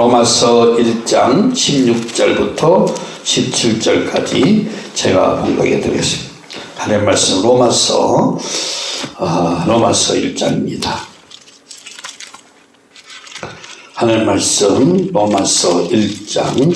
로마서 1장 16절부터 17절까지 제가 봉독해 드리겠습니다. 하나님 말씀 로마서 어, 로마서 1장입니다. 하나님 말씀 로마서 1장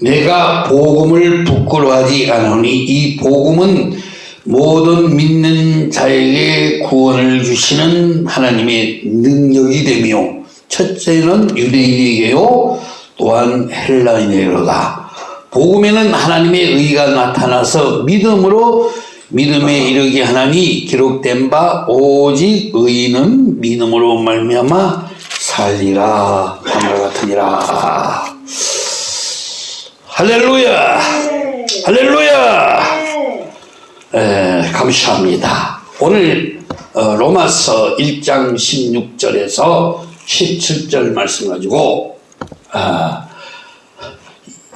내가 복음을 부끄러워하지 않으니 이 복음은 모든 믿는 자에게 구원을 주시는 하나님의 능력이 되며 첫째는 유대인에게요 또한 헬라인에게로다. 복음에는 하나님의 의가 나타나서 믿음으로 믿음에 이르게 하나니 기록된 바 오직 의인은 믿음으로 말미암아 살리라. 함과 같으니라. 할렐루야! 할렐루야 에, 감사합니다. 오늘 어, 로마서 1장 16절에서 17절 말씀 가지고 아,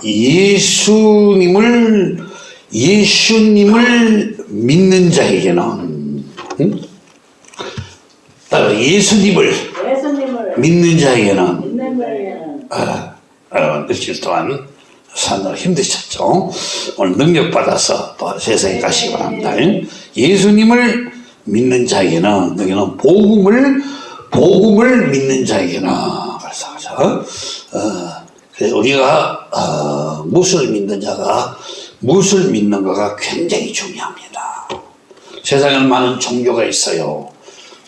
예수님을 예수님을 믿는 자에게는 응? 따라 예수님을 예수님을 믿는 자에게는 믿는 아, 어, 며칠 동안 사느라 힘드셨죠. 오늘 능력 받아서 또 세상에 가시기 바랍니다. 예수님을 믿는 자에게는 여기는 복음을 복음을 믿는 자에게는 그래서? 어, 그래서 우리가 어, 무엇을 믿는 자가 무엇을 믿는가가 굉장히 중요합니다. 세상에는 많은 종교가 있어요.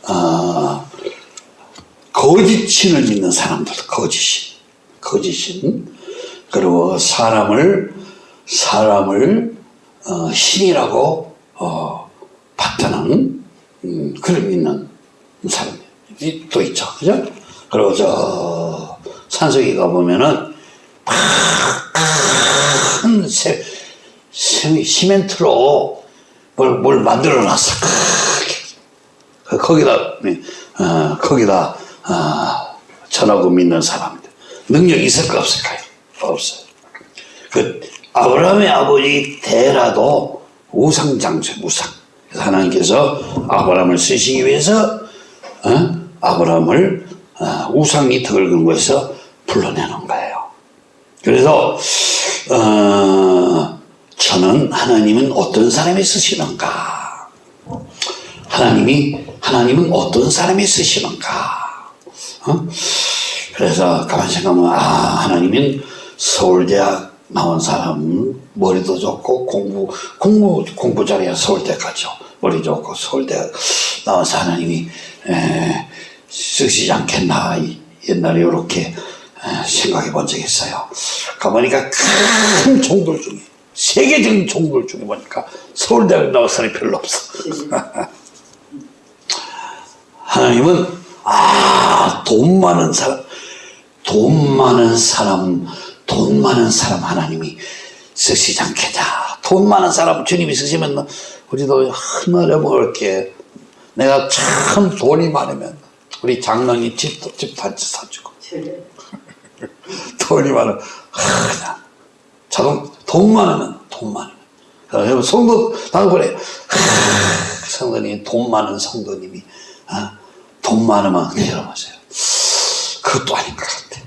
어, 거짓신을 믿는 사람들, 거짓신, 거짓신. 그리고 사람을 사람을 어, 신이라고 어, 받드는 음, 그를 믿는 사람이 또 있죠, 그죠? 그리고 저 산속에 가 보면은 큰 세, 세, 시멘트로 뭘, 뭘 만들어 놨어. 거기다 어, 거기다 어, 전하고 믿는 사람들 능력 있을까 없을까요? 없어요. 그 아브라함의 아버지 데라도 우상 장소 우상. 그래서 하나님께서 아브라함을 쓰시기 위해서 어? 아브라함을 어, 우상이 덕을 근 곳에서 불러내는 거예요. 그래서 어, 저는 하나님은 어떤 사람이 쓰시는가? 하나님이 하나님은 어떤 사람이 쓰시는가? 어? 그래서 가만 생각하면 아 하나님은 서울대학 나온 사람 머리도 좋고 공부 공부 공부 잘해야 서울대 가죠. 머리 좋고 서울대 하나님이 에, 쓰시지 않겠나 옛날에 이렇게 생각해 본 적이 있어요. 가보니까 큰 종들 중에 세계적인 종들 중에 보니까 서울대학 나온 사람이 별로 없어. 하나님은 아 돈 많은 사람 돈 많은 사람 돈 많은 사람 하나님이 쓰시지 않겠냐. 돈 많은 사람 주님이 쓰시면 우리도 하늘에 먹을 게. 내가 참 돈이 많으면 우리 장로님 집도 집 단지 사주고. 돈이 많으면 그냥. 자동 돈 많으면 돈 많으면. 여러분 성도 나도 그래. 성도님 돈 많은 성도님이 어? 돈 많으면 여러분 보세요. 그것도 아닌 것 같아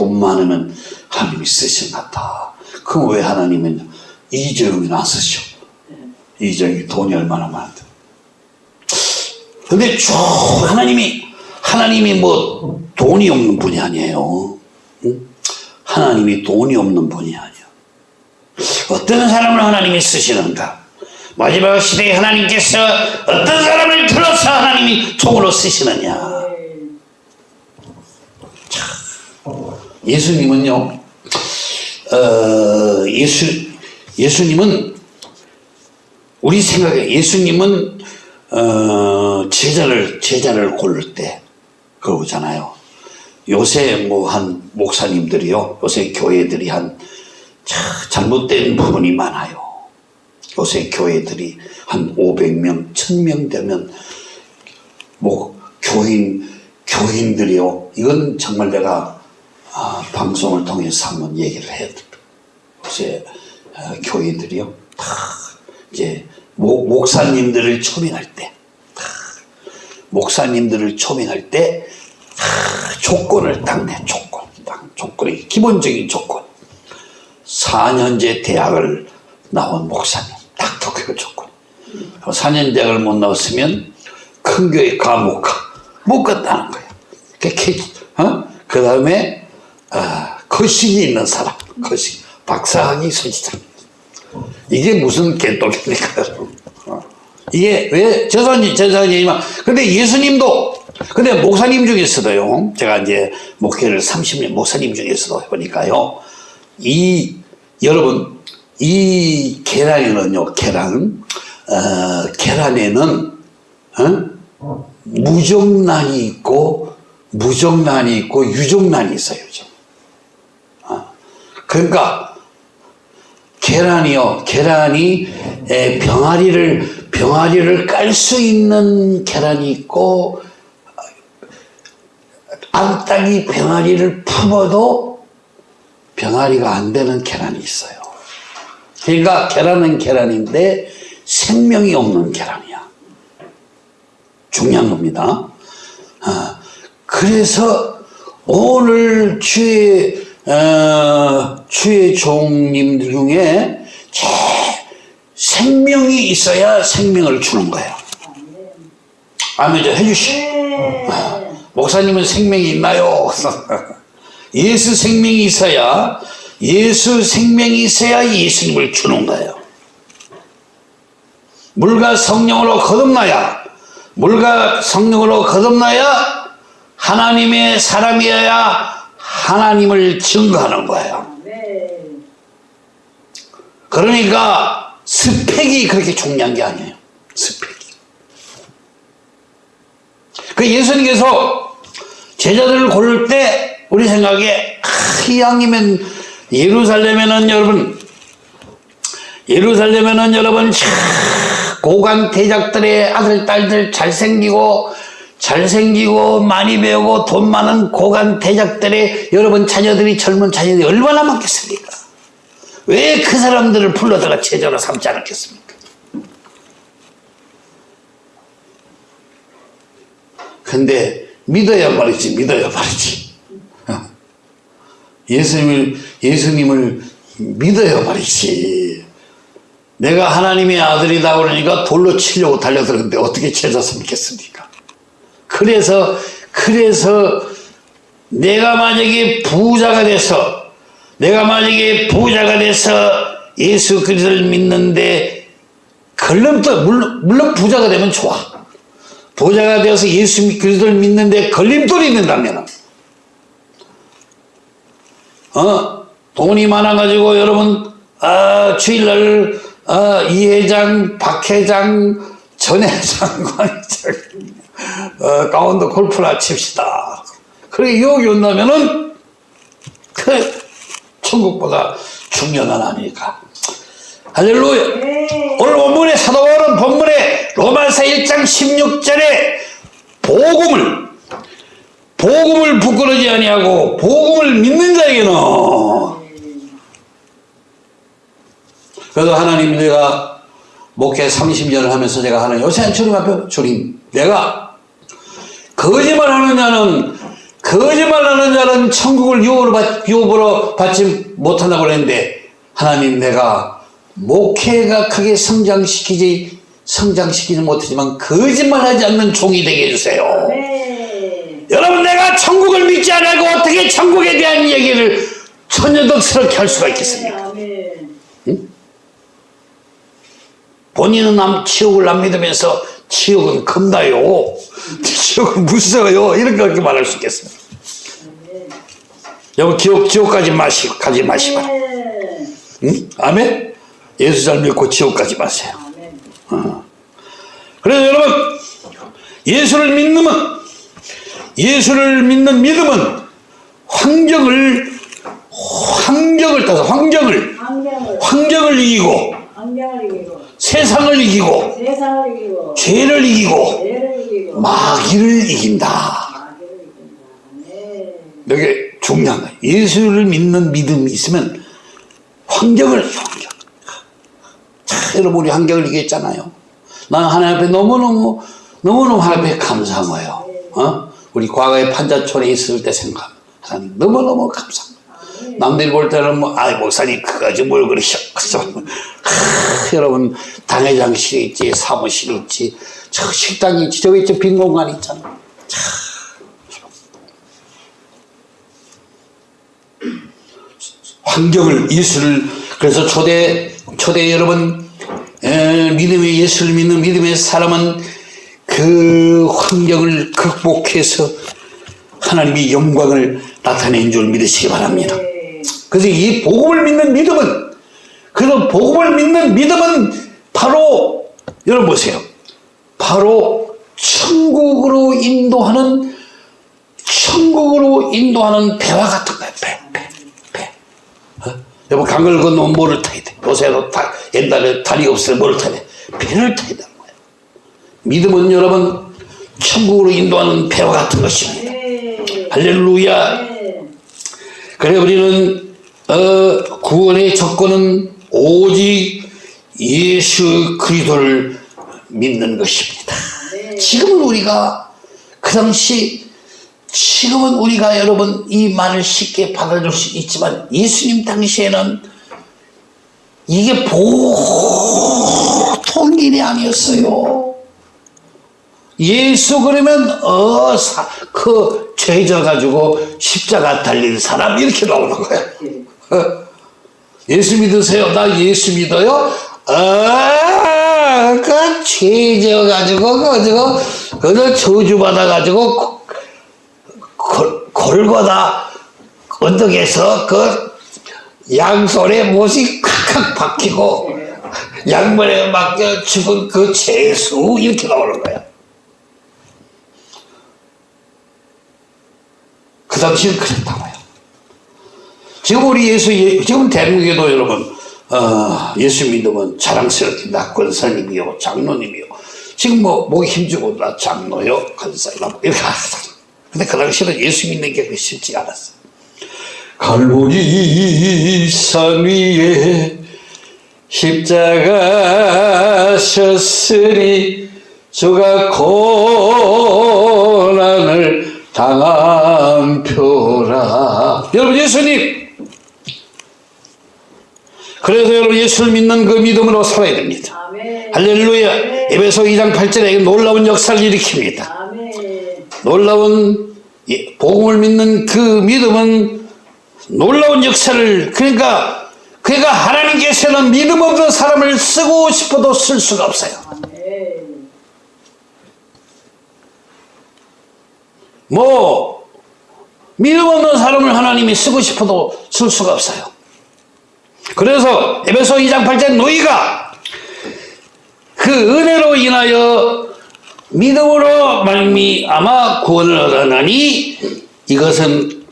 돈 많으면 하나님이 쓰신 것 같아 그럼 왜 하나님은 이재용이 안 쓰셔? 이재용이 돈이 얼마나 많은데. 근데 쭉 하나님이 하나님이 뭐 돈이 없는 분이 아니에요. 응? 하나님이 돈이 없는 분이 아니에요 어떤 사람을 하나님이 쓰시는가? 마지막 시대에 하나님께서 어떤 사람을 들어서 하나님이 종으로 쓰시느냐 예수님은요, 어, 예수, 예수님은, 우리 생각에 예수님은, 어, 제자를, 제자를 고를 때, 그러잖아요. 요새 뭐 한 목사님들이요, 요새 교회들이 한, 참 잘못된 부분이 많아요. 요새 교회들이 한 500명, 1000명 되면, 뭐, 교인, 교인들이요. 이건 정말 내가 아, 방송을 통해서 한번 얘기를 됩니다. 이제 어, 교인들이요. 다 이제 목, 목사님들을 초빙할 때 목사님들을 초빙할 때 아, 조건을 딱내 조건 딱 조건이 기본적인 조건 4년제 대학을 나온 목사님 딱그 조건 4년 대학을 못 나왔으면 큰 교회 가못 가. 못 갔다는 거야. 어? 그 다음에, 아, 거식이 있는 사람. 거식. 박사학위 소지자. 이게 무슨 개떡입니까, 여러분? 어. 이게 왜, 죄송하지, 죄송하지만, 근데 예수님도, 근데 목사님 중에서도요, 제가 이제 목회를 30년, 목사님 중에서도 해보니까요, 이, 여러분, 이 계란에는요, 계란, 어, 계란에는, 어? 무정란이 있고, 무정란이 있고, 유정란이 있어요. 어. 그러니까, 계란이요, 계란이 에, 병아리를, 병아리를 깔 수 있는 계란이 있고, 암탉이 병아리를 품어도 병아리가 안 되는 계란이 있어요. 그러니까 계란은 계란인데 생명이 없는 계란이야. 중요한 겁니다. 아, 그래서 오늘 주의 어, 주의 종님들 중에 제 생명이 있어야 생명을 주는 거예요. 아멘 좀 해주시. 아, 목사님은 생명이 있나요? 예수 생명이 있어야 예수 생명이 있어야 예수님을 주는 거예요. 물과 성령으로 거듭나야 물과 성령으로 거듭나야 하나님의 사람이어야 하나님을 증거하는 거예요. 그러니까 스펙이 그렇게 중요한 게 아니에요. 스펙이. 그 예수님께서 제자들을 고를 때 우리 생각에 아, 이왕이면 예루살렘에는 여러분 예루살렘에는 여러분 참 고관 대작들의 아들 딸들 잘생기고 잘생기고 많이 배우고 돈 많은 고관 대작들의 여러분 자녀들이 젊은 자녀들이 얼마나 많겠습니까? 왜 그 사람들을 불러다가 제자로 삼지 않았겠습니까? 근데 믿어야 말이지 믿어야 말이지 어. 예수님을 예수님을 믿어야 말이지 내가 하나님의 아들이다 그러니까 돌로 치려고 달려들었는데 어떻게 제자 삼겠습니까? 그래서 그래서 내가 만약에 부자가 돼서 내가 만약에 부자가 돼서 예수 그리스도를 믿는데 걸림돌 물론, 물론 부자가 되면 좋아. 부자가 되어서 예수 그리스도를 믿는데 걸림돌이 있는다면 어? 돈이 많아가지고 여러분 아, 주일날 아, 이 회장, 박 회장, 전 회장, 관 회장 어, 강원도 골프나 칩시다. 그렇게 유혹이 온다면은 그 천국보다 중요한 건 아니니까. 할렐루야. 오늘 본문의 사도 바울은 본문의 로마서 1장 16절에 복음을 복음을 부끄러지 아니하고 복음을 믿는 자에게는 그래서 하나님 내가 목회 30년을 하면서 제가 하는 요새 주님 앞에 주님 내가 거짓말 하는 자는 거짓말 하는 자는 천국을 유업으로, 받, 유업으로 받지 못한다고 그랬는데 하나님 내가 목회가 크게 성장시키지 성장시키지 못하지만 거짓말하지 않는 종이 되게 해주세요. 네. 여러분 내가 천국을 믿지 않고 어떻게 천국에 대한 얘기를 천연덕스럽게 할 수가 있겠습니까? 아멘. 본인은 남 지옥을 안 믿으면서 지옥은 겁나요. 지옥은 무서워요. 거 말할 수 있겠습니다. 여러분 지옥 지옥까지 마시고 가지 마시고. 네. 응? 아멘. 예수 잘 믿고 지옥 가지 마세요. 아멘. 그래서 여러분 예수를 믿는 예수를 믿는 믿음은 환경을 환경을 따서 환경을 환경을 이기고 세상을 이기고 세상을 이기고 죄를 이기고 죄를 이기고 마귀를 이긴다. 마귀를 이긴다. 네. 중요한 거예요. 예수를 믿는 믿음이 있으면 환경을 환경. 자, 여러분 우리 환경을 이겼잖아요. 나는 하나님 앞에 너무너무 너무너무 하나님께 감사한 거예요. 어? 우리 과거에 판자촌에 있을 때 생각. 하나님 너무너무 감사합니다. 남들이 볼 때는 뭐, 아, 목사님, 그거지 뭘 하, 여러분, 당회장실이 있지, 사무실이 있지, 저 식당이 있지, 저기 있지, 빈 공간 있잖아. 참. 환경을, 예수를, 그래서 초대, 초대 여러분, 에, 믿음의 예수를 믿는 믿음의 사람은 그 환경을 극복해서 하나님의 영광을 나타낸 줄 믿으시기 바랍니다. 네. 그래서 이 복음을 믿는 믿음은 그래서 복음을 믿는 믿음은 바로 여러분 보세요. 바로 천국으로 인도하는 천국으로 인도하는 배와 같은 거예요. 배, 배, 배. 어? 여러분 강을 건너면 뭐를 타야 돼? 요새도 다, 옛날에 다리 없을 때 뭐를 타야 돼? 배를 타야 되는 거예요. 믿음은 여러분 천국으로 인도하는 배와 같은 것입니다. 네. 할렐루야. 네. 그래 우리는 어, 구원의 조건은 오직 예수 그리스도를 믿는 것입니다. 네. 지금은 우리가 그 당시 지금은 우리가 여러분 이 말을 쉽게 받아줄 수 있지만 예수님 당시에는 이게 보통 일이 아니었어요. 예수 그러면 어그 죄져 가지고 십자가 달린 사람 이렇게 나오는 거야. 어? 예수 믿으세요? 나 예수 믿어요? 아, 그 죄져 가지고 그저 그저 저주 받아 가지고 골고다 언덕에서 그 양손에 못이 칵칵 박히고 양말에 맡겨 죽은 그 죄수 이렇게 나오는 거야. 그 당시는 그랬다고요. 지금 우리 예수, 예- 지금 대한민국에도 여러분, 어, 예수 믿으면 자랑스럽게 나 권사님이요, 장로님이요. 지금 뭐, 목이 힘주고 나 장로요, 권사님, 이렇게 하잖아. 근데 그 당시에는 예수 믿는 게 쉽지 않았어. 갈보리 산 위에 십자가 셨으니 주가 고 난을 당한 표라. 여러분 예수님 그래서 여러분 예수를 믿는 그 믿음으로 살아야 됩니다. 아멘. 할렐루야. 에베소 2장 8절에 놀라운 역사를 일으킵니다. 아멘. 놀라운 예, 복음을 믿는 그 믿음은 놀라운 역사를 그러니까 그러니까 하나님께서는 믿음 없는 사람을 쓰고 싶어도 쓸 수가 없어요. 아멘. 뭐 믿음 없는 사람을 하나님이 쓰고 싶어도 쓸 수가 없어요. 그래서 에베소 2장 8절 너희가 그 은혜로 인하여 믿음으로 말미암아 구원을 얻었나니 이것은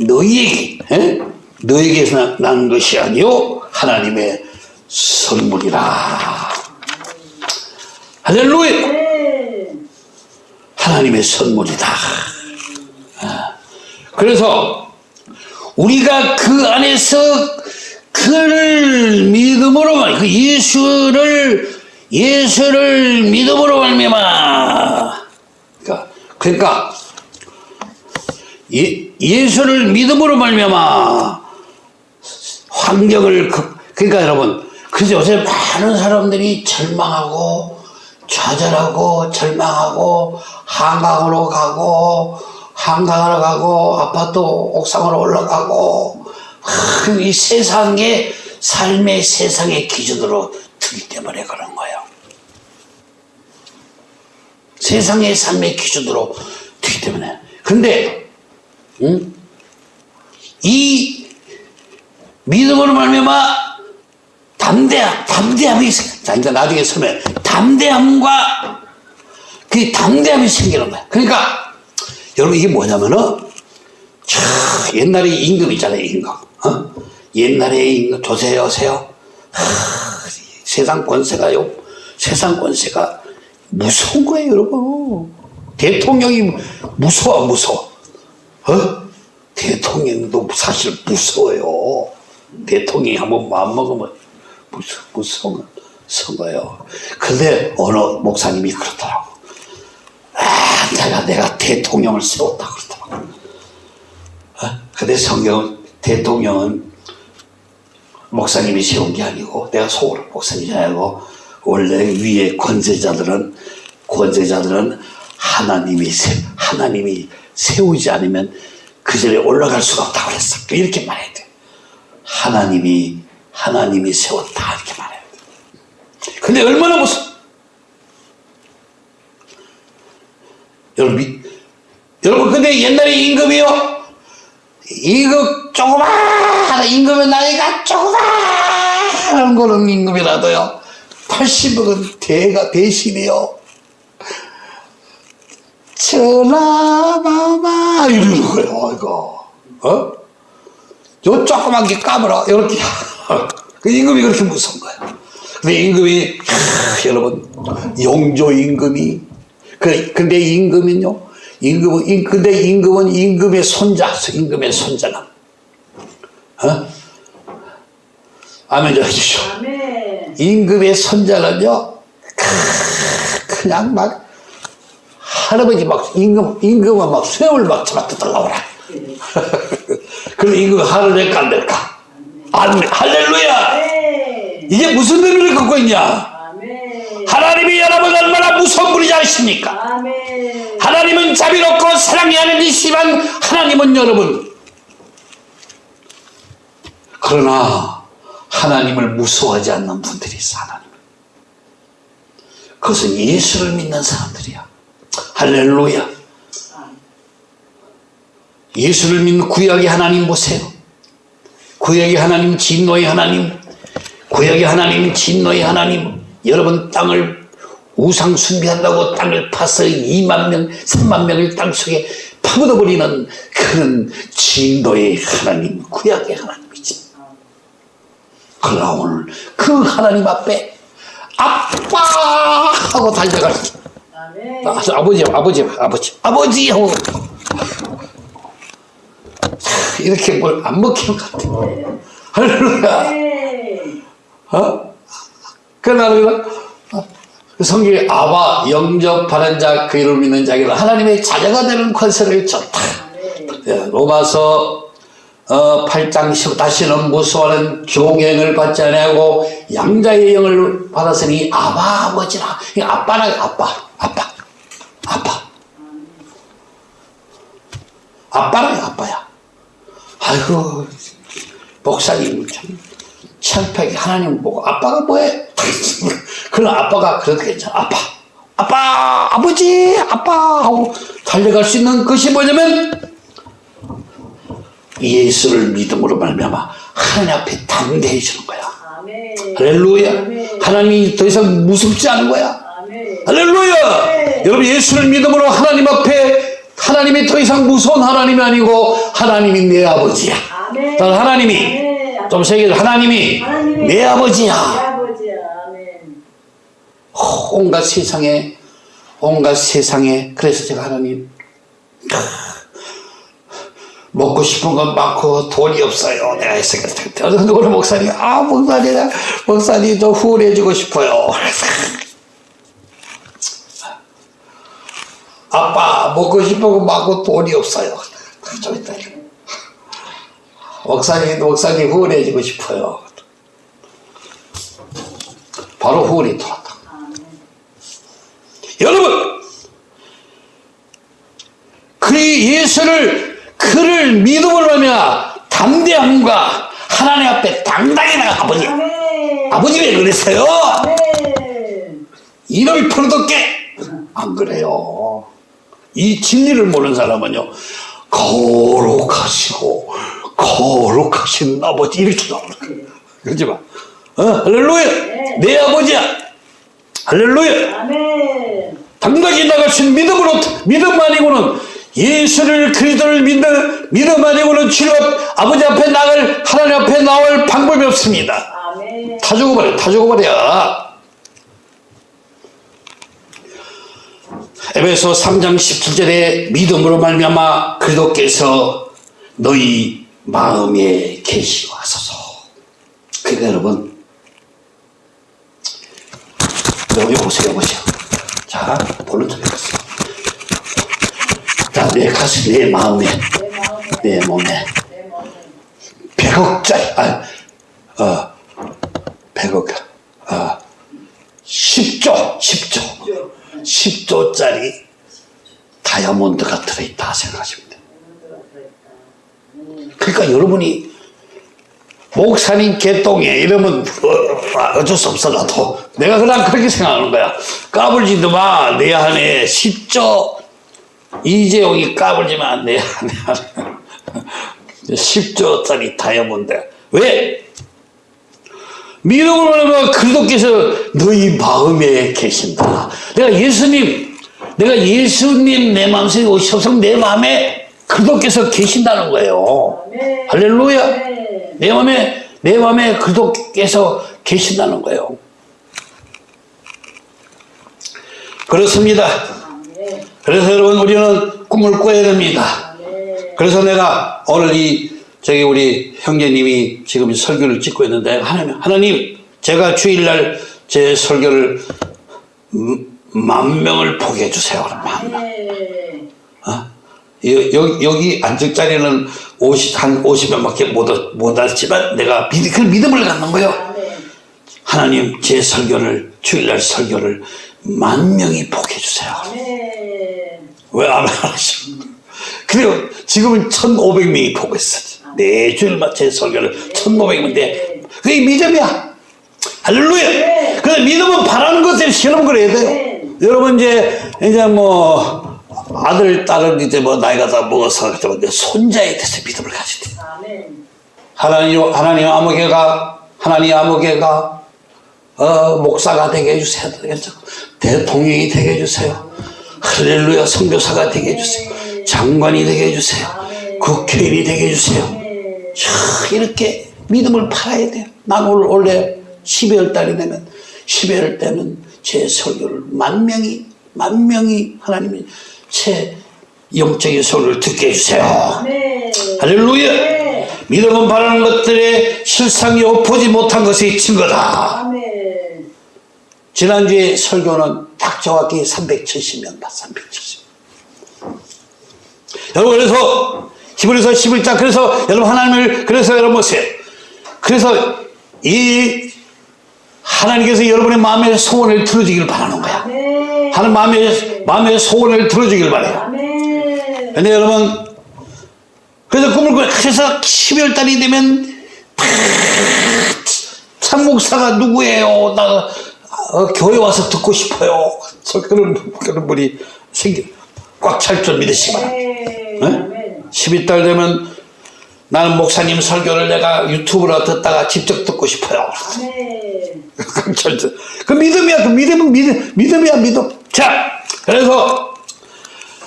너희에게 에? 너희에게서 난 것이 아니요 하나님의 선물이라 할렐루야 네. 하나님의 선물이다. 아, 그래서 우리가 그 안에서 그를 믿음으로 그 예수를 예수를 믿음으로 말미암아. 그러니까 그러니까 예, 예수를 믿음으로 말미암아 환경을 그, 그러니까 여러분 그래서 요새 많은 사람들이 절망하고 좌절하고 절망하고 한강으로 가고 한강으로 가고 아파트 옥상으로 올라가고 하, 이 세상의 삶의 세상의 기준으로 들기 때문에 그런 거예요. 세상의 삶의 기준으로 되기 때문에. 근데 응? 이 믿음으로 말미암아 담대함, 담대함이 이제 나중에 설명. 담대함과 그 담대함이 생기는 거야. 그러니까 여러분 이게 뭐냐면은 참 옛날에 임금 있잖아요, 임금. 어? 옛날에 임금 조세 여세요. 하, 세상 권세가요. 세상 권세가 무서운 거예요, 여러분. 대통령이 무서워, 무서워. 어? 대통령도 사실 무서워요. 대통령이 한번 마음먹으면 무서, 무서워. 선 거예요. 근데 어느 목사님이 그러더라고. 아, 내가, 내가 대통령을 세웠다 그러더라고. 어? 근데 성경은 대통령은 목사님이 세운 게 아니고 내가 속으로 목사님이 아니고 원래 위에 권세자들은 권세자들은 하나님이 세, 하나님이 세우지 않으면 그 자리에 올라갈 수가 없다고 그랬어. 이렇게 말해야 돼. 하나님이 하나님이 세웠다 이렇게 말해야 돼. 근데 얼마나 무슨 여러분 이- 여러분 근데 옛날에 임금이요? 임금 조그마한 임금의 나이가 조그마한 거는 임금이라도요. 80억은 대가 대신이요. 전화마마 이러는 거예요 이거 어? 요 조그만 게 까불어. 이렇게 그 임금이 그렇게 무서운 거예요 근데 임금이 하, 여러분 용조 임금이. 그 근데 임금은요 임금은 임- 근데 임금은 임금의 손자 임금의 손자는 어? 아멘 아멘. 임금의 손자는요 크, 그냥 막 할아버지 막 임금 임금은 막 쇠을 막 잡아 뜯어 나오라. 그럼 임금 하늘 될까 안 될까? 아멘 할렐루야. 네. 이게 무슨 의미를 갖고 있냐? 아멘. 하나님이 여러분 얼마나 무서운 분이지 않습니까? 아멘. 하나님은 자비롭고 사랑이 하는 이시지만 하나님은 여러분. 그러나 하나님을 무서워하지 않는 분들이 있어 하나님. 그것은 예수를 믿는 사람들이야. 할렐루야. 예수를 믿는 구약의 하나님 보세요 구약의 하나님 진노의 하나님 구약의 하나님 진노의 하나님 여러분 땅을 우상 숭배한다고 땅을 파서 2만 명, 3만 명을 땅속에 파묻어버리는 그런 진도의 하나님, 구약의 하나님이지. 그러나 오늘 그 하나님 앞에 아빠 하고 아멘. 아, 아버지, 아버지, 아버지, 아버지 하고 이렇게 뭘 안 먹히는 것 같아. 할렐루야. 네. 어? 그 나는 그 성경에 아바 영접하는 자 그 이름 믿는 자에게는 하나님의 자녀가 되는 권세를 줬다. 예, 로마서 어, 8장 10 다시는 무수하는 종행을 받지 아니하고 양자의 영을 받았으니 아바 아버지라 이 아빠라 아빠 아빠 아빠 아빠라 아빠야 아이고 목사님 참 창피하게 하나님 보고 아빠가 뭐해 그런 아빠가 괜찮아 아빠 아빠 아버지 아빠 하고 달려갈 수 있는 것이 뭐냐면 예수를 믿음으로 말미암아 하나님 앞에 담대해지는 거야 아멘. 할렐루야 아멘. 하나님이 더 이상 무섭지 않은 거야 아멘. 할렐루야 네. 여러분 예수를 믿음으로 하나님 앞에 하나님이 더 이상 무서운 하나님이 아니고 하나님이 내 아버지야 아멘. 난 하나님이 아멘. 좀 세게 하나님이 하나님이 내내 아버지야 아버지야. 아멘. 온갖 세상에 온갖 세상에 그래서 제가 하나님 먹고 싶은 건 많고 돈이 없어요 내가 생각할 때 어느 목사님 아 목사님 목사님 좀 후원해주고 싶어요 그래서 아빠 먹고 싶은 건 많고 돈이 없어요 좀 이따 목사님 목사님 후원해주고 싶어요 바로 후원이 들어왔다 여러분 그 예수를 그를 믿음으로 하며 담대함과 하나님 앞에 당당히 나가 아버지 아멘. 아버지 왜 그랬어요? 아멘. 이를 풀어뒀게 안 그래요 이 진리를 모르는 사람은요 거룩하시고 거룩하신 아버지 이렇게 나오는 거예요 그러지 마 어, 할렐루야 내 아버지야 할렐루야 아멘. 당당히 있는 믿음으로 믿음 아니고는 예수를 그리스도를 믿는 믿음 아니고는 앞, 아버지 앞에 나갈 하나님 앞에 나올 방법이 없습니다. 아멘. 다 죽어버려, 다 죽어버려. 에베소 3장 17절에 믿음으로 말미암아 그리스도께서 너희 마음에 계시하소서. 그러니까 여러분 요, 요보세요, 요보세요. 자, 볼은 좀 해보세요. 자, 내 가슴, 내 마음에, 내 몸에 100억짜리, 아, 어, 100억, 어, 10조, 10조, 10조짜리 다이아몬드가 들어있다 생각하시면 돼요. 그러니까 여러분이 목사님 개똥에 이러면 어, 어쩔 수 없어 나도 내가 그냥 그렇게 생각하는 거야 까불지도 마내 안에 10조 이재용이 까불지만 내 안에 10조짜리 다이아몬드 왜? 하면 그리스도께서 너희 마음에 계신다. 내가 예수님 내가 예수님 내 마음속에 오셔서 내 마음에 그리스도께서 계신다는 거예요. 아멘 할렐루야. 아멘 내 마음에 내 마음에 그리스도께서 계신다는 거예요. 그렇습니다. 아멘 그래서 여러분 우리는 꿈을 꿔야 됩니다. 아멘 그래서 내가 오늘 이 저기 우리 형제님이 지금 이 설교를 찍고 있는데 하나님 하나님 제가 주일날 제 설교를 음, 만 명을 보게 해주세요. 만 명. 아멘 어? 여기, 여기 앉을 자리는 50, 한 50명밖에 못, 얻- 못 왔지만 내가 믿, 그 믿음을 갖는 거예요. 아멘 하나님 제 설교를 주일날 설교를 만 명이 보게 해주세요. 아멘 왜안 하시죠? 그리고 지금은 1,500명이 보고 있어. 네 주일마다 제 설교를 1,500명인데 그게 믿음이야. 할렐루야. 그래서 믿음은 바라는 것을 실험 그래야 돼요. 여러분 이제 이제 뭐 아들 딸은 이제 뭐 나이가 다 먹어서 그때 손자에 대해서 믿음을. 아멘 하나님, 하나님 아무개가, 하나님 아무개가, 어, 목사가 되게 해주세요. 대통령이 되게 해주세요. 할렐루야, 선교사가 되게 해주세요. 장관이 되게 해주세요. 국회의원이 되게 해주세요. 자, 이렇게 믿음을 팔아야 돼요. 난 오늘 원래 12월 달이 되면, 12월 때는 제 설교를 만 명이, 만 명이 하나님이 제 영적인 설교를 듣게 해주세요. 아멘 할렐루야! 믿음은 바라는 것들의 실상이 보지 못한 것이 증거다. 아멘 지난주에 설교는 딱 정확히 370명 다 370. 여러분 그래서 히브리서 11장 그래서 여러분 하나님을 그래서 여러분 보세요. 그래서 이 하나님께서 여러분의 마음의 소원을 들어주기를 바라는 거야. 아멘 하나님 마음의 마음의 소원을 들어주기를 바래요. 아멘 근데 여러분 그래서 꿈을 꿔 그래서 12월 달이 되면 참 목사가 누구예요? 나 어, 교회 와서 듣고 싶어요. 저 그런 그런 분이 생겨 꽉 찰 줄 믿으시기 바랍니다. 아멘 아멘 12달 되면 나는 목사님 설교를 내가 유튜브로 듣다가 직접 듣고 싶어요. 꽉찰 그 믿음이야. 그 믿음은 믿음, 믿음이야 믿음. 자, 그래서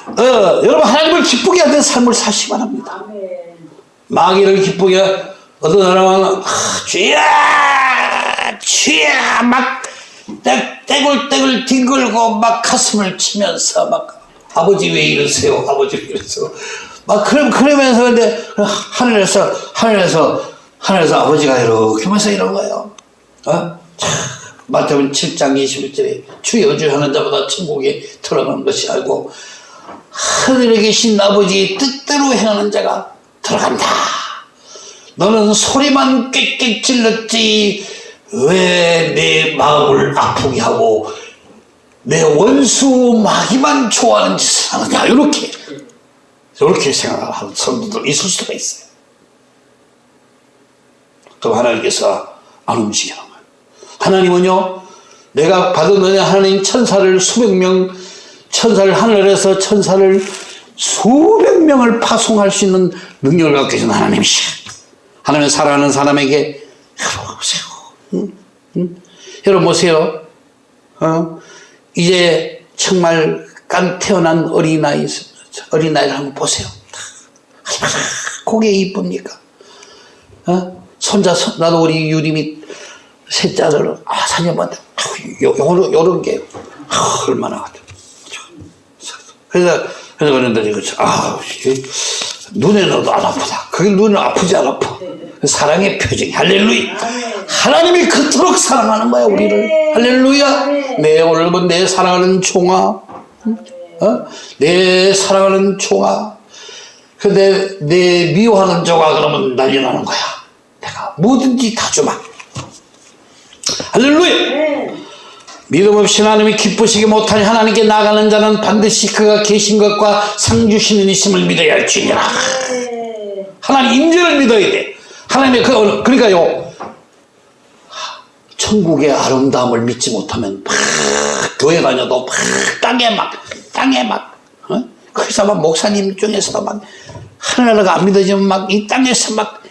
어, 여러분 하나님을 기쁘게 하는 삶을 사시기 바랍니다. 아멘 마귀를 기쁘게 어떤 사람은 아, 주야 주야 막 떼- 떼굴떼굴 뒹굴고 막 가슴을 치면서 막 아버지 왜 이러세요 아버지 왜 이러세요 막 그럼 그러면서 근데 하늘에서 하늘에서 하늘에서 아버지가 이렇게 하면서 이런 거예요 어? 참, 마태복음 7장 21절에 주 여주하는 자보다 천국에 들어가는 것이 알고 하늘에 계신 아버지의 뜻대로 행하는 자가 들어간다. 너는 소리만 꽥꽥 질렀지 왜 내 마음을 아프게 하고 내 원수 마귀만 좋아하는 짓을 하느냐 이렇게 이렇게 생각하는 성도들 있을 수가 있어요. 그럼 하나님께서 안 움직이는 거예요. 하나님은요 내가 받은 은혜 하나님 천사를 수백 명 천사를 하늘에서 천사를 수백 명을 파송할 수 있는 능력을 갖고 계신 하나님이시야. 하나님 사랑하는 사람에게 여러분 보세요. 응? 응? 여러분 보세요. 어? 이제 정말 깐 태어난 어린아이 어린아이를 한번 보세요. 얼마나 고개 이쁩니까? 어? 손자 손, 나도 우리 유림이 셋째를 아 사녀한테 요런 요런 게 아, 얼마나 그래서 그래서 그런데 이거 아 이게 눈에 넣어도 안 아프다. 그게 눈은 아프지 안 아파. 사랑의 표정 할렐루야. 하나님이 그토록 사랑하는 거야 우리를 네. 할렐루야. 아멘. 내 오늘 본내 사랑하는 총아, 어? 내 사랑하는 총아. 근데 내 미워하는 조가 그러면 난리 나는 거야. 내가 뭐든지 다 주마. 할렐루야. 아멘. 믿음 없이 하나님이 기쁘시게 못하니 하나님께 나가는 자는 반드시 그가 계신 것과 상 주시는 있음을 믿어야 할지니라. 네. 하나님 임재를 믿어야 돼. 하나님의 그 그러니까요. 천국의 아름다움을 믿지 못하면 막 교회 다녀도 막 땅에 막 땅에 막 어? 그래서 막 목사님 중에서 막 하나님가 안 믿어지면 막 이 땅에서 막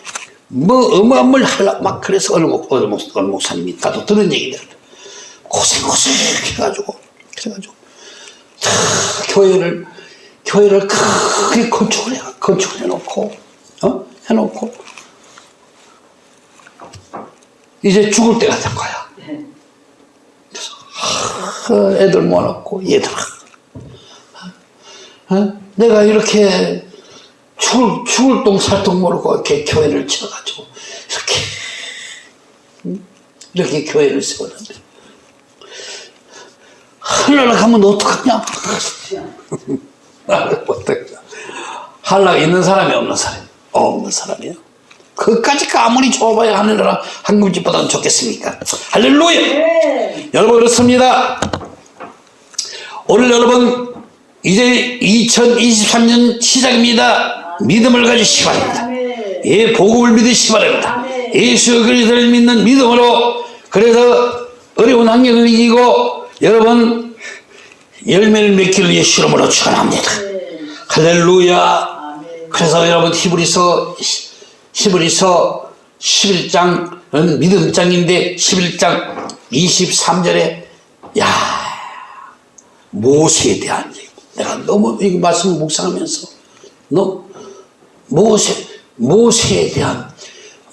뭐 어마어마를 하려 막 그래서 어느 목 어느 목 어느 목사님이 나도 들은 얘기들 고생 고생 해가지고 그래가지고 다 교회를 교회를 크게 건축을 해 건축을 해놓고 어 해놓고 이제 죽을 때가 된 거야. 그래서 하, 애들 모아놓고 얘들아, 어? 내가 이렇게 죽을 죽을 똥 살똥 모르고 이렇게 교회를 쳐가지고 이렇게 응? 이렇게 교회를 세웠는데 하늘나라 가면 어떡하냐? 하늘나라 있는 사람이 없는 사람이 없는 사람이야. 그까지 아무리 좁아야 하늘나라 한국집보다는 좋겠습니까? 할렐루야! 네. 여러분 그렇습니다. 오늘 여러분 이제 2023년 시작입니다. 믿음을 가지시기 바랍니다. 예, 복음을 믿으시기 바랍니다. 예수 그리스도를 믿는 믿음으로 그래서 어려운 환경을 이기고 여러분 열매를 맺기를 예수 이름으로 축원합니다. 네. 할렐루야. 그래서 여러분 히브리서 히브리서 11장은 믿음장인데 11장 23절에 야 모세에 대한. 내가 너무 이 말씀 묵상하면서 너 모세 모세에 대한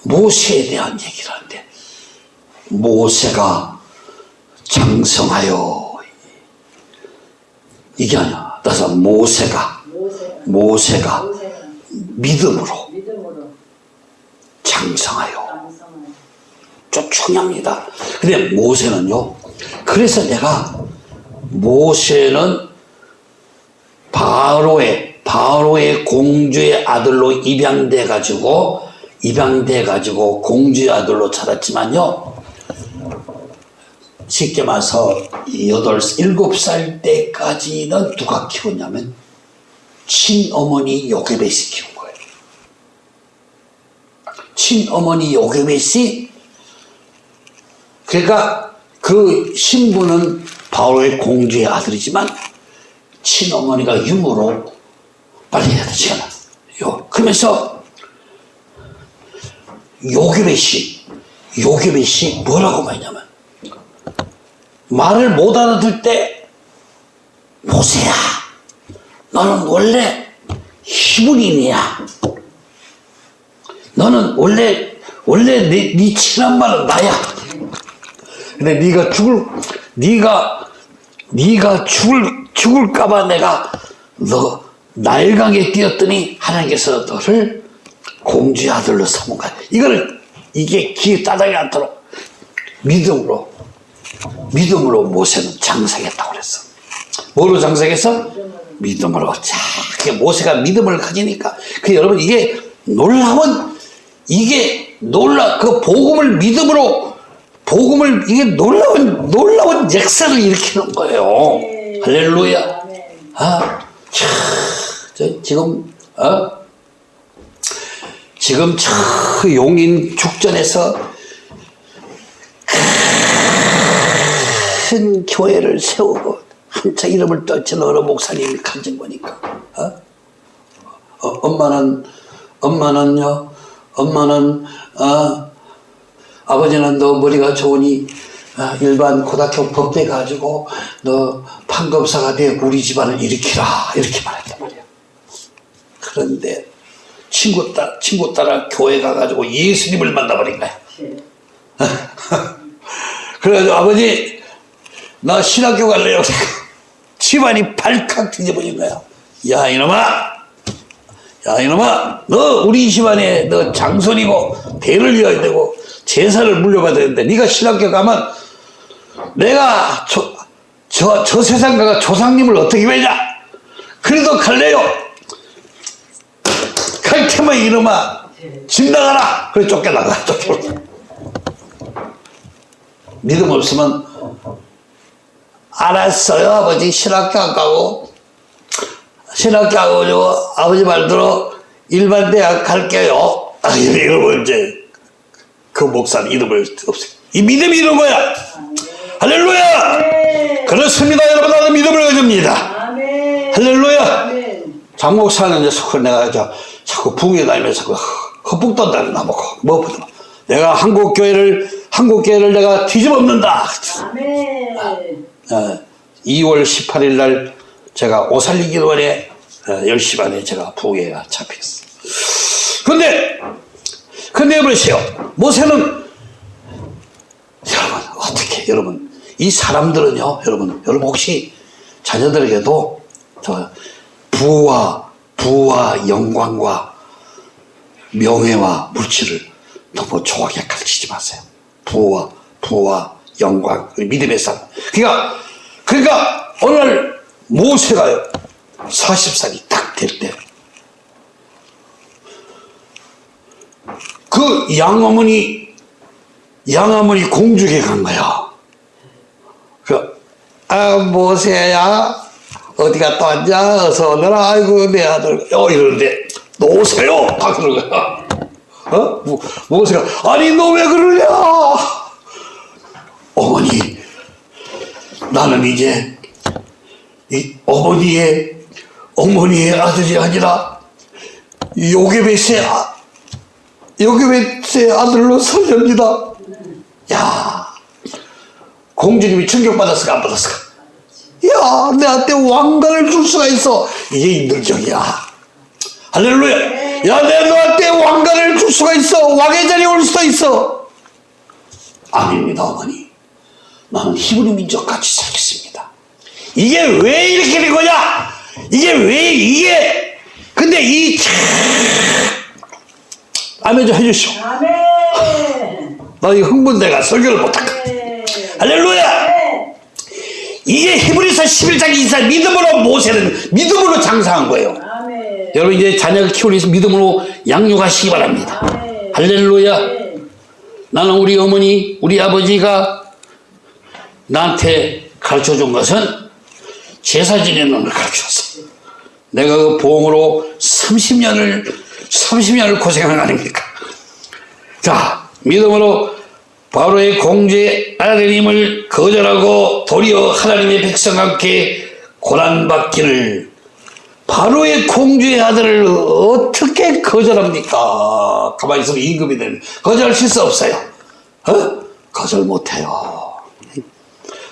모세에 대한 얘기를 하는데 모세가 장성하여 이게 아니야. 따라서 모세가 모세. 모세가 모세가 믿음으로 믿음으로 장성하여 중요합니다. 근데 모세는요. 그래서 내가 모세는 바로의 바로의 공주의 아들로 입양돼 가지고 입양돼 가지고 공주의 아들로 자랐지만요. 쉽게 말해서 여덟 일곱 살 때까지는 누가 키웠냐면 친어머니 요게벳이 키운 거예요. 친어머니 요게벳이 그러니까 그 신부는 바로의 공주의 아들이지만 친어머니가 유모로 빨리 해야 되잖아. 요 그러면서 요게벳이 요게벳이 뭐라고 말냐면 말을 못 알아들 때 모세야 너는 원래 히브리인이야. 너는 원래 원래 네, 네 친한 말은 나야. 근데 네가 죽을 네가 네가 죽을 죽을까봐 내가 너 나일강에 뛰었더니 하나님께서 너를 공주의 아들로 삼은 거야. 이거를 이게 귀에 따닥이 않도록 믿음으로 믿음으로 모세는 장성했다고 그랬어. 뭐로 장성했어? 믿음으로. 자, 그 모세가 믿음을 가지니까 그 여러분 이게 놀라운 이게 놀라 그 복음을 믿음으로 복음을 이게 놀라운 놀라운 역사를 일으키는 거예요. 할렐루야. 아, 참, 저 지금 어? 지금 저 용인 죽전에서 큰 교회를 세우고 한차 이름을 떨친 어느 목사님이 간증 보니까 어? 어, 엄마는 엄마는요 엄마는 어, 아버지는 너 머리가 좋으니 어, 일반 고등학교 법대 가지고 너 판검사가 돼 우리 집안을 일으키라 이렇게 말했단 말이야. 그런데 친구 딸 친구 딸아 교회 가가지고 예수님을 만나버린 거야. 네. 그래가지고 아버지 나 신학교 갈래요. 집안이 발칵 뒤집어진 거야. 야 이놈아 야 이놈아 너 우리 집안에 너 장손이고 대를 이어야 되고 제사를 물려받아야 되는데 네가 신학교 가면 내가 저, 저, 저 세상 가가 조상님을 어떻게 뵈냐? 그래도 갈래요. 갈 테면 이놈아 집 나가라. 그래 쫓겨나가 쫓겨나 믿음 없으면 알았어요 아버지. 신학교 안 가고. 신학교 안 가고 아버지 말대로 일반 대학 갈게요. 아, 이러면 이제 그 목사는 이름을 없애. 이 믿음이 이런 거야 할렐루야 네. 그렇습니다 여러분 나는 믿음을 가집니다. 할렐루야 아멘. 장 목사는 이제 자꾸 내가 저 자꾸 부에 다니면서 그 헛북 떤다는 나보고 뭐 보다 내가 한국 교회를 한국 교회를 내가 뒤집어엎는다 아멘. 어, 2월 18일 날 제가 오살리 기도원에 어, 10시 반에 제가 부계가 잡혔어요. 근데, 근데 보세요. 모세는, 여러분, 어떻게, 여러분, 이 사람들은요, 여러분, 여러분 혹시 자녀들에게도 저 부와, 부와 영광과 명예와 물질을 너무 좋아하게 가르치지 마세요. 부와, 부와 영광, 믿음의 삶. 그러니까, 그러니까, 오늘 모세가 40살이 딱 될 때, 그 양어머니, 양어머니 공주에게 간 거야. 그, 아, 모세야, 어디 갔다 왔냐? 어서 오너라. 아이고, 내 아들. 어, 이러는데, 놓으세요! 다 그런 거야. 어? 모- 모세가, 아니, 너 왜 그러냐? 어머니, 나는 이제 이 어머니의 어머니의 아들이 아니라 요게벳의 아, 요게벳의 아들로 살렵니다. 야, 공주님이 충격받았을까 안 받았을까? 야, 내한테 왕관을 줄 수가 있어. 이게 인들적이야. 할렐루야. 야, 내가 너한테 왕관을 줄 수가 있어. 왕의 자리에 올 수도 있어. 아닙니다, 어머니. 나는 히브리 민족 같이 살겠습니다. 이게 왜 이렇게 된 거냐? 이게 왜 이게? 근데 이 참, 아멘 좀 해주시오. 아멘. 나 이 흥분돼가 설교를 못할까? 네. 할렐루야! 네. 이게 히브리서 11장 24 믿음으로 모세는 믿음으로 장사한 거예요. 아멘. 여러분 이제 자녀를 키우기 위해서 믿음으로 양육하시기 바랍니다. 아멘. 할렐루야. 네. 나는 우리 어머니, 우리 아버지가 나한테 가르쳐 준 것은 제사 지내는 걸 가르쳐 줬어. 내가 그 보험으로 30년을, 30년을 고생한 거 아닙니까? 자, 믿음으로 바로의 공주의 아들님을 거절하고 도리어 하나님의 백성과 함께 고난받기를 바로의 공주의 아들을 어떻게 거절합니까? 가만히 있으면 임금이 되는 거절할 수 없어요. 어? 거절 못해요.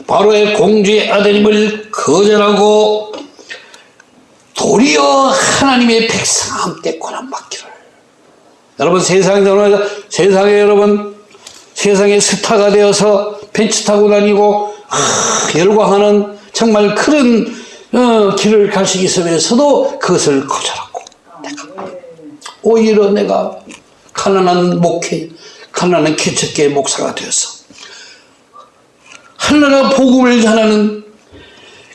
바로의 공주의 아들님을 거절하고 도리어 하나님의 백성과 함께 고난받기를. 여러분 세상에 세상에 여러분 세상의 스타가 되어서 벤츠 타고 다니고 아, 열광하는 정말 큰 어, 길을 갈 수 있으면서도 그것을 거절하고 오히려 내가 가난한 목회, 가난한 개척계 목사가 되어서 하나라 복음을 전하는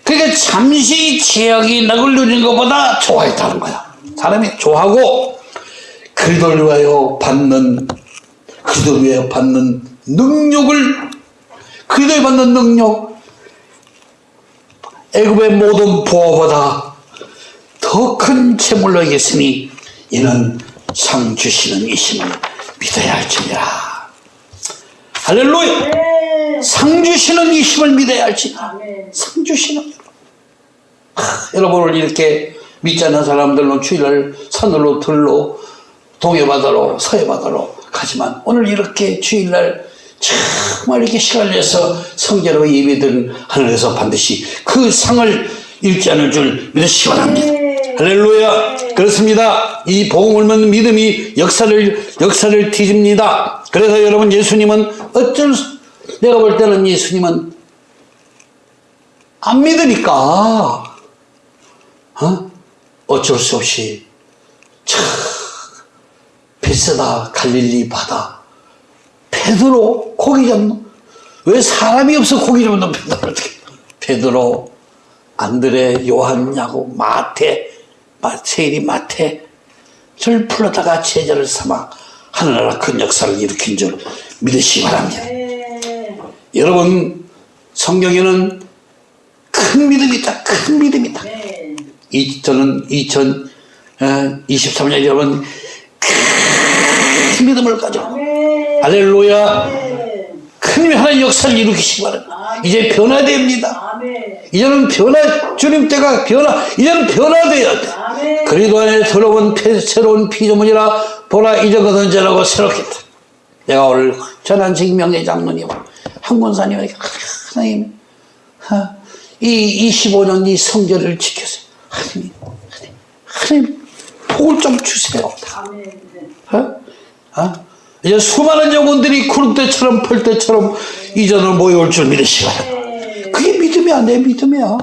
그게 잠시 제약이 낙을 누리는 것보다 좋아했다는 거야. 사람이 좋아하고 그리도를 위하여 받는 위하여 받는 능력을 그리도에 받는 능력 애굽의 모든 보호보다 더 큰 재물로 이겼으니 이는 상 주시는 이심을 믿어야 할지니라 할렐루야 네. 상 주시는 이심을 믿어야 할지니라. 상 주시는 하, 여러분을 이렇게 믿지 않는 사람들은 주일날 산으로 들로 동해바다로 서해바다로 가지만 오늘 이렇게 주일날 정말 이렇게 시간을 내서 성결하고 예배드린 하늘에서 반드시 그 상을 잃지 않을 줄 믿으시기 바랍니다. 할렐루야. 그렇습니다. 이 복음을 믿는 믿음이 역사를 역사를 뒤집니다. 그래서 여러분 예수님은 어쩔 수, 내가 볼 때는 예수님은 안 믿으니까 어? 어쩔 수 없이 차 베세다 갈릴리 바다 베드로 고기 잡는 왜 사람이 없어 고기 잡는 베드로 어떻게 베드로 안드레 요한 야고 마태 마세일이 마태 절 불러다가 제자를 삼아 하늘나라 큰 역사를 일으킨 줄 믿으시기 바랍니다. 네. 여러분 성경에는 큰 믿음이 있다. 큰 믿음이 있다. 네. 이, 저는 2023년 여러분 큰 믿음을 가지고 네. 할렐루야 네. 큰 하나님 역사를 일으키시기 바랍니다. 이제 변화됩니다. 이제는 변화 주님 때가 변화 이제는 변화되어야 돼. 그리도 안에 들어온 피- 새로운 피조물이라 보라 이제 거던져라고 새롭겠다. 내가 오늘 전한 증명의 장로님 한권사님에게 하나님 하, 이 25년 이 성전을 지켜세요. 하나님, 하나님, 하나님 복을 좀 주세요. 어? 어? 이제 수많은 영혼들이 구름 때처럼 펄 때처럼 이전으로 모여올 줄. 네. 그게 믿음이야, 내 믿음이야.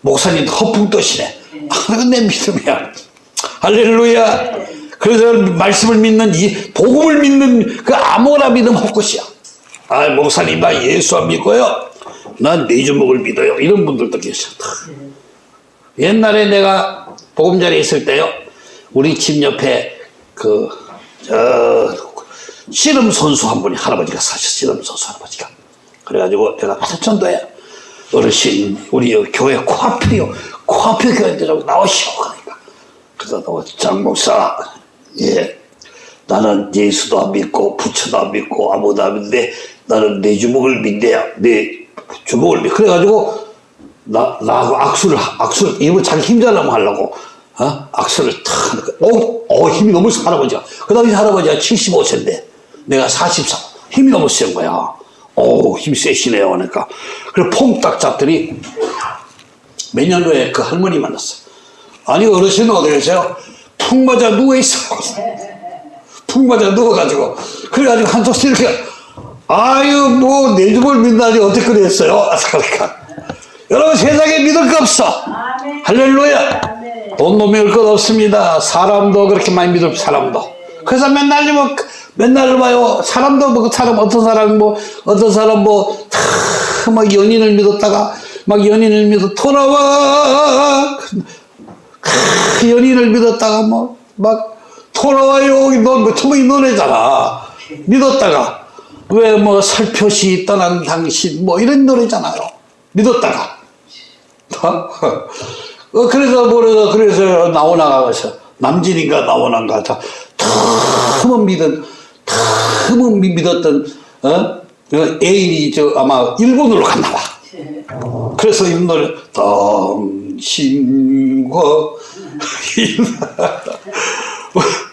목사님 허풍 떠시네. 아, 그건 내 믿음이야. 할렐루야. 그래서 말씀을 믿는 이 복음을 믿는 그 아무나 믿음 헛것이야. 아, 목사님 나 예수 안 믿고요. 난 내주목을 믿어요. 이런 분들도 계셔. 옛날에 내가 보금자리에 있을 때요. 우리 집 옆에 그, 저, 씨름 선수 한 분이 할아버지가 사셨어. 씨름 선수 할아버지가. 그래가지고 내가 사천도에 어르신, 우리 교회 코앞이요. 코앞에 교회들하고 나오시오. 그러니까. 그래서 너장 목사, 예. 나는 예수도 안 믿고 부처도 안 믿고 아무도 안 믿는데 나는 내 주먹을 믿대요. 내 주먹을 믿. 그래가지고 나, 나하고 악수를, 악수를, 이거 자기 힘자라면 하려고, 어? 악수를 탁 하니까, 어, 어, 힘이 너무 세, 할아버지가. 그 당시 할아버지가 75세인데, 내가 44. 힘이 너무 센 거야. 어 힘이 세시네요. 그러니까. 그래, 폼 딱 잡더니, 몇 년 후에 그 할머니 만났어. 아니, 어르신은 어디 계세요? 푹 맞아 누워있어. 푹 맞아 누워가지고. 그래가지고 한쪽 이렇게, 아유, 뭐, 내 집을 믿다니 어떻게 그랬어요? 그러니까. 여러분 세상에 믿을 거 없어. 할렐루야. 돈도 믿을 것 없습니다. 사람도 그렇게 많이 믿을 사람도. 그래서 맨날 뭐 맨날 봐요. 사람도 뭐그 사람 어떤 사람 뭐 어떤 사람 뭐다막 연인을 믿었다가 막 연인을 믿어 돌아와. 크, 연인을 믿었다가 뭐 막 돌아와요. 너뭐 처음에 이 노래잖아. 믿었다가 왜 뭐 살펴시 떠난 당신 뭐 이런 노래잖아요. 믿었다가 어, 그래서 뭐래서 그래서 나오나가서 남진인가 나오나가 다 틈은 믿은 틈은 믿었던 어그 애인이 저 아마 일본으로 갔나 봐. 그래서 이 노래 당신과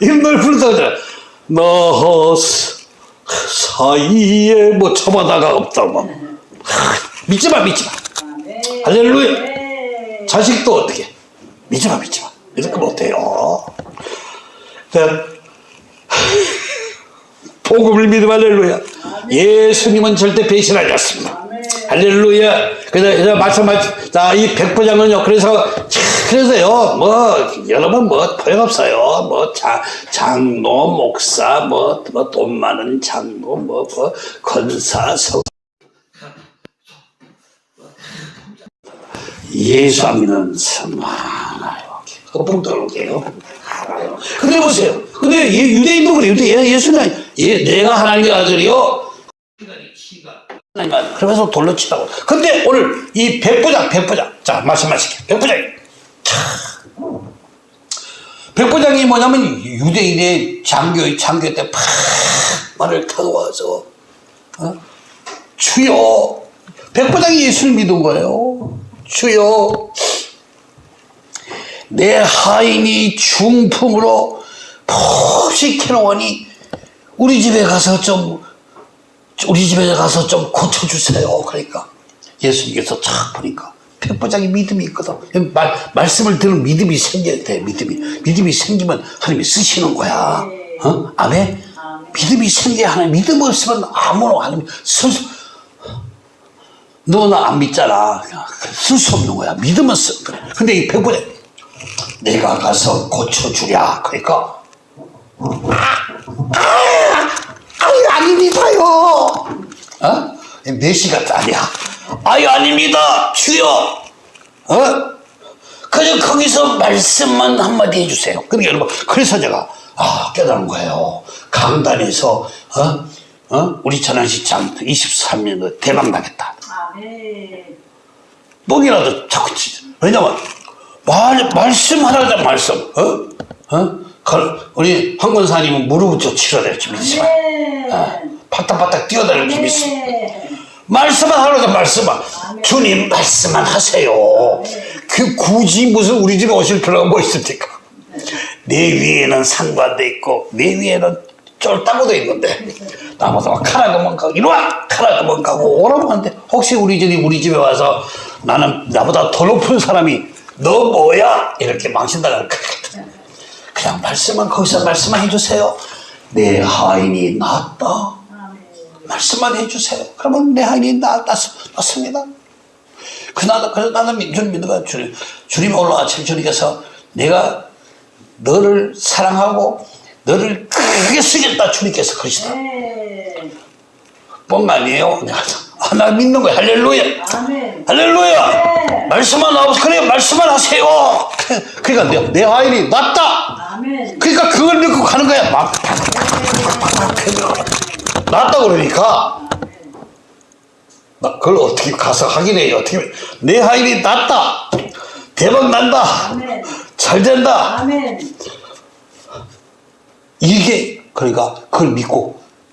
이 노래 부르다가 나 사이에 뭐 처마다가 없다 뭐 믿지 마 믿지 마 아멘. 할렐루야 네. 자식도 어떻게? 믿지 마 믿지 마. 이렇게 못해요? 자, 복음을 믿음 할렐루야. 예수님은 절대 배신하지 않습니다. 할렐루야. 그래서 말씀하시 자이 백부장은요 그래서 참, 그래서요 뭐 여러분 뭐 소용없어요. 뭐 자, 장로 목사 뭐 돈 많은 장로 뭐, 뭐 권사 성 믿는 사람 많아요. 거품 떨게요. 알아요. 근데 보세요. 근데 예- 유대인도 그래요. 유대 예수는 예, 내가 하나님의 아들이요. 하나님 아들. 그러면서 돌로 치라고. 근데 오늘 이 백부장, 백부장. 자, 말씀하실게요. 백부장이. 차. 백부장이 뭐냐면 유대인의 장교, 장교 때팍 말을 타고 와서 어? 주여 백부장이 예수를 믿은 거예요 주여 내 하인이 중풍으로 푹시 캐놓으니 우리 집에 가서 좀 우리 집에 가서 좀 고쳐주세요. 그러니까 예수님께서 착 보니까 백부장이 믿음이 있거든. 말, 말씀을 들은 믿음이 생겨야 돼 믿음이. 믿음이 생기면 하나님이 쓰시는 거야. 어? 아멘? 믿음이 생겨야 하나님 믿음 없으면 아무나 하나님 너는 안 믿잖아 쓸 수 없는 거야 믿음은 쓰 그래 근데 이 백부장 내가 가서 고쳐주랴. 그러니까 아유 아닙니다요. 어? 메시가 딸이야. 아유 아닙니다. 주여. 어? 그저 거기서 말씀만 한마디 해주세요. 그러니까 여러분 그래서 제가 아 깨달은 거예요. 강단에서 어? 어? 우리 천안시장 23년도 대박 나겠다. 뻥이라도 자꾸 치죠. 왜냐면 말 말씀 하나다 말씀. 어? 어? 걸- 우리 황 권사님은 무릎 좀 치러야지 믿지만 아멘. 파닥파닥 뛰어다니지 믿습. 아멘. 말씀만 하라고 말씀만. 주님 말씀만 하세요. 그 굳이 무슨 우리 집에 오실 필요가 뭐 있습니까? 내 위에는 상관도 있고 내 위에는 쫄따구도 있는데 나보다 카라그만 가고 이리와 카라그만 가고 오라고 하는데 혹시 우리 집이 우리 집에 와서 나는 나보다 더 높은 사람이 너 뭐야 이렇게 망신당할 것 같아. 그냥 말씀만 거기서 말씀만 해주세요. 내 하인이 낫다. 말씀만 해주세요. 그러면 내 하인이 나, 낫, 낫습니다. 그, 나, 그래서 나는 민- 주님 거야. 주님, 주님 아침 주님께서 내가 너를 사랑하고 너를 크게 쓰겠다. 주님께서 그러시다. 네. 뻥 아니에요. 내가, 아, 나 믿는 거야. 할렐루야. 아멘. 할렐루야. 네. 말씀만 하고, 그래, 말씀만 하세요. 그러니까 내, 내 하인이 낫다. 아멘. 그러니까 그걸 믿고 가는 거야. 막. 낫다 그러니까. 나 그걸 어떻게 가서 확인해요. 어떻게. 내 하인이 낫다. 대박 난다. 아멘. 잘 된다. 아멘. 이게, 그러니까 그걸 믿고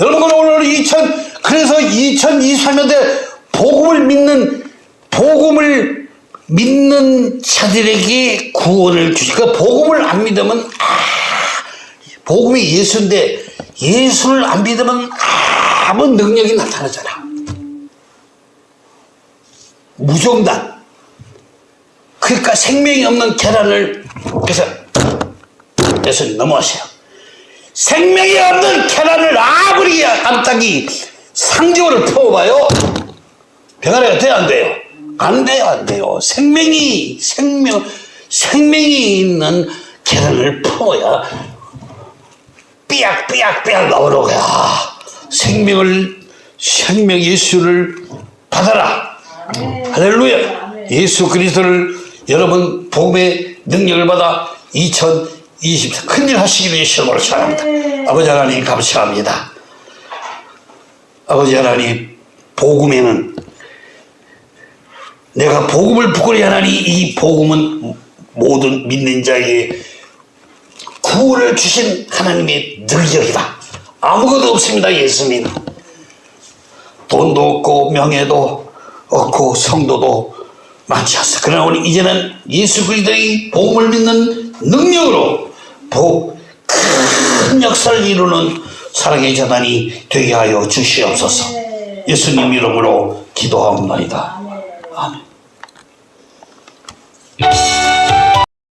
네. 여러분 오늘 2000 그래서 2023년대 복음을 믿는 복음을 믿는 자들에게 구원을 주시니까 복음을 안 믿으면 아, 복음이 예수인데 예수를 안 믿으면 아무 능력이 나타나잖아. 무정단. 그러니까 생명이 없는 계란을 그래서 예수님 넘어가세요. 생명이 없는 계란을 아무리 암탉이 상징으로 퍼봐요. 병아리가 돼요, 안 돼요? 안 돼요, 안 돼요. 생명이, 생명, 생명이 있는 계란을 퍼야 삐약삐약삐약 나오는 거야. 생명을, 생명 예수를 받아라. 할렐루야. 예수 그리스도를 여러분 복음의 능력을 받아 2024 큰일 하시기를 예수님으로 축원합니다. 네. 아버지 하나님 감사합니다. 아버지 하나님 복음에는 내가 복음을 부끄러이 하나니 이 복음은 모든 믿는 자에게 구원을 주신 하나님의 능력이다. 아무것도 없습니다, 예수님. 돈도 없고 명예도 없고 성도도 많지 않습니다. 그러나 우리 이제는 예수 그리스도의 복음을 믿는 능력으로 복, 큰 역사를 이루는 사랑의 재단이 되게 하여 주시옵소서. 네. 예수님 이름으로 기도하옵나이다. 아멘.